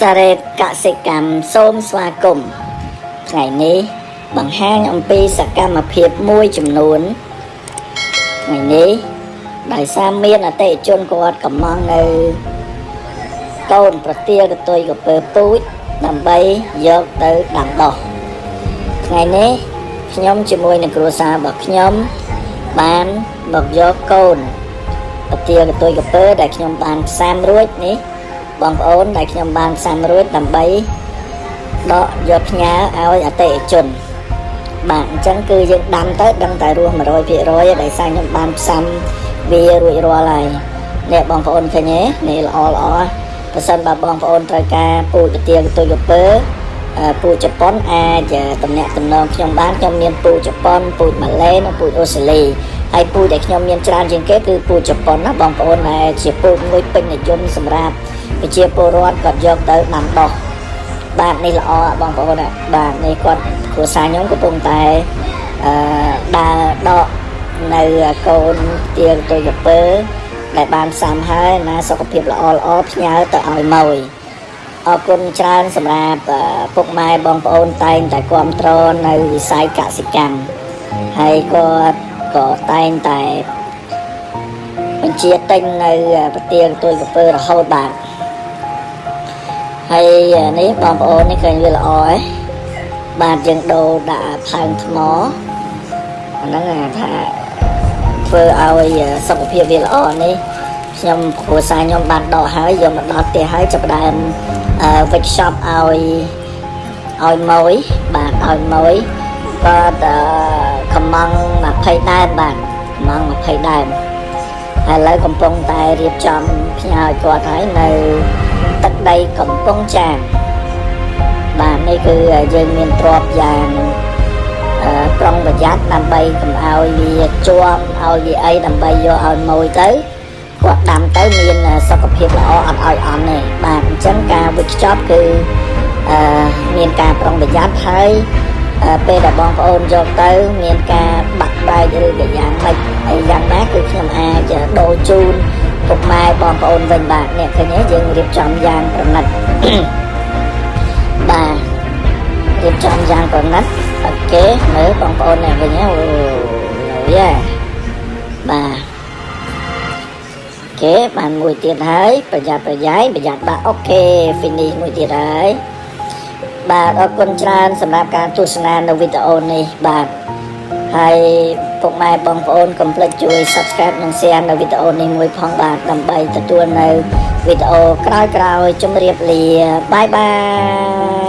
សារ៉េតកសិកម្មសូមស្វាគមន៍ថ្ងៃនេះបង្ហាញអំពីសកម្មភាពមួយចំនួនថ្ងៃនេះដោយសារមានអតិថិជនគាត់កំងនៅកូនប្រទាលកតុយកពើពូជដើម្បីយកទៅដាំដុះថ្ងៃនេះខ្ញុំជាមួយនឹងគ្រួសាររបស់ខ្ញុំបានមកយកកូនប្រទាលកតុយកពើដែលខ្ញុំបានផ្សាំរួចនេះ បងប្អូនដែលខ្ញុំបានផ្សាំរួចដើម្បីដកយកផ្ញើឲ្យអតិថិជនបាទអញ្ចឹងគឺយើងដាំទៅដឹងតែរស់100%ដែលសារខ្ញុំបានផ្សាំវារួចរាល់ហើយនេះបងប្អូនឃើញទេនេះល្អល្អប្រសិនបើបងប្អូនត្រូវការពូជទាកទុយកពើពូជជប៉ុនអាចតំណាក់តំណងខ្ញុំបានខ្ញុំមានពូជជប៉ុនពូជម៉ាឡេនិងពូជអូស្ត្រាលី ហើយពូជដែលខ្ញុំមានច្រើនជាងគេគឺពូជជប៉ុនណាបងប្អូនដែលជាពូជមួយពេញនិយមសម្រាប់ប្រជាពលរដ្ឋគាត់យកទៅដាំដុះបាទនេះល្អបងប្អូនបាទនេះគាត់គ្រួសារខ្ញុំកំពុងតែអឺដើរដកនៅកូនទៀងទៅយពើដែលបានសាំហើយណាសុខភាពល្អល្អផ្ញើទៅឲ្យម៉ួយអរគុណច្រើនសម្រាប់ពុកម៉ែបងប្អូនតែងតែគ្រប់គ្រងនៅវិស័យកសិកម្មហើយក៏ ក៏តែងតែបញ្ជាទិញនៅប្រទៀងទួយកពើរហូតបាទហើយនេះបងប្អូននេះឃើញវាល្អហ៎បាទយើងដូរដាក់ផើងថ្មអាហ្នឹងថាធ្វើឲ្យសុខភាពវាល្អនេះខ្ញុំគ្រួសារខ្ញុំបានដកហើយយកមកដល់ផ្ទះហើយចាប់ដើមវិចខ្ចប់ឲ្យឲ្យម៉ួយបាទឲ្យម៉ួយគាត់កំង 20ដើមបាទកំង20ដើមហើយឥឡូវកំពុងតែរៀបចំផ្ញើឲ្យគាត់ហើយនៅទឹកដីកំពង់ចាមបាទនេះគឺយើងមានទ្របយ៉ាងប្រុងប្រយ័ត្នដើម្បីកុំឲ្យវាជាប់ឲ្យវាអីដើម្បីយកឲ្យម៉ួយទៅគាត់ដាំទៅមានសុខភាពល្អអត់ឲ្យអន់ទេបាទអញ្ចឹងការវិចខ្ចប់គឺអឺមានការប្រុងប្រយ័ត្នហើយពេលដែលបងប្អូនយកទៅ មានការ ចដូរជូនពុកម៉ែបងប្អូនវិញបាទអ្នកឃើញទេយើងរៀបចំយ៉ាងប្រណិតបាទរៀបចំយ៉ាងប្រណិតអូខេមើលបងប្អូនអ្នកវិញអូយ៉ាបាទOK បានមួយទៀតហើយប្រយ័ត្នប្រយែងប្រយ័ត្នបាទអូខេ finish មួយទៀតហើយបាទអរគុណច្រើនសម្រាប់ការទស្សនានៅវីដេអូនេះបាទហើយ ពុកម៉ែបងប្អូនកុំភ្លេចជួយ Subscribe និង Share នៅវីដេអូនេះមួយផងបាទដើម្បីទទួលនៅវីដេអូក្រោយៗជម្រាបលា bye bye